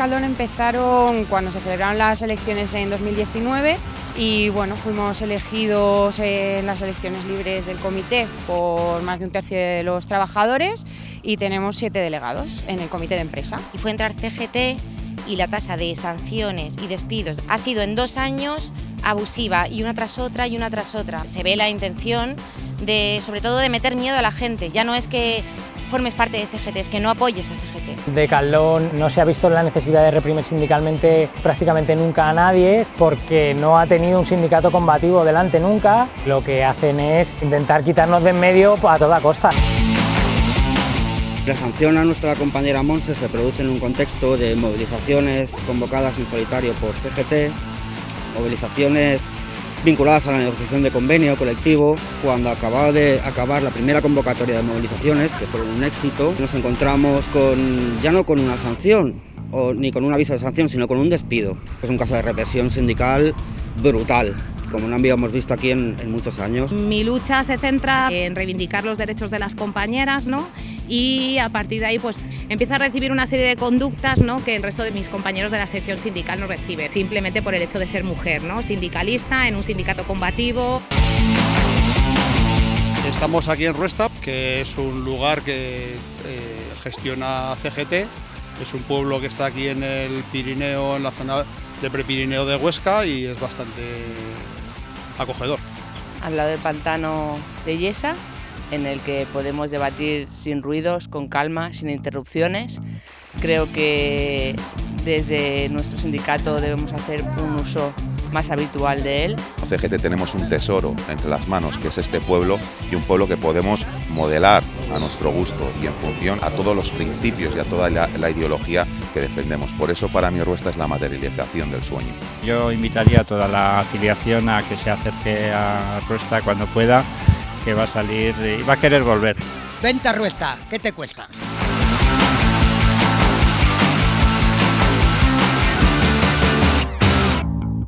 Caldón empezaron cuando se celebraron las elecciones en 2019 y bueno, fuimos elegidos en las elecciones libres del comité por más de un tercio de los trabajadores y tenemos siete delegados en el comité de empresa. Y fue entrar CGT y la tasa de sanciones y despidos ha sido en dos años abusiva y una tras otra y una tras otra. Se ve la intención de, sobre todo, de meter miedo a la gente. Ya no es que formes parte de CGT, es que no apoyes a CGT. De Caldón no se ha visto la necesidad de reprimir sindicalmente prácticamente nunca a nadie porque no ha tenido un sindicato combativo delante nunca. Lo que hacen es intentar quitarnos de en medio a toda costa. La sanción a nuestra compañera Monse se produce en un contexto de movilizaciones convocadas en solitario por CGT, movilizaciones vinculadas a la negociación de convenio colectivo. Cuando acababa de acabar la primera convocatoria de movilizaciones, que fue un éxito, nos encontramos con, ya no con una sanción, o ni con un aviso de sanción, sino con un despido. Es un caso de represión sindical brutal como no habíamos visto aquí en, en, muchos años. Mi lucha se centra en reivindicar los derechos de las compañeras ¿no? Y a partir de ahí pues empieza a recibir una serie de conductas ¿no? que el resto de mis compañeros de la sección sindical no recibe, simplemente por el hecho de ser mujer, ¿no? sindicalista en un sindicato combativo. Estamos aquí en Ruestap, que es un lugar que eh, gestiona CGT, es un pueblo que está aquí en el Pirineo, en la zona de Prepirineo de Huesca y es bastante acogedor. Al lado del pantano de Yesa, en el que podemos debatir sin ruidos, con calma, sin interrupciones. Creo que desde nuestro sindicato debemos hacer un uso más habitual de él. En CGT tenemos un tesoro entre las manos, que es este pueblo, y un pueblo que podemos modelar a nuestro gusto y en función a todos los principios y a toda la, la ideología que defendemos. Por eso para mí Ruesta es la materialización del sueño. Yo invitaría a toda la afiliación a que se acerque a Ruesta cuando pueda, que va a salir y va a querer volver. Venta Ruesta, ¿qué te cuesta?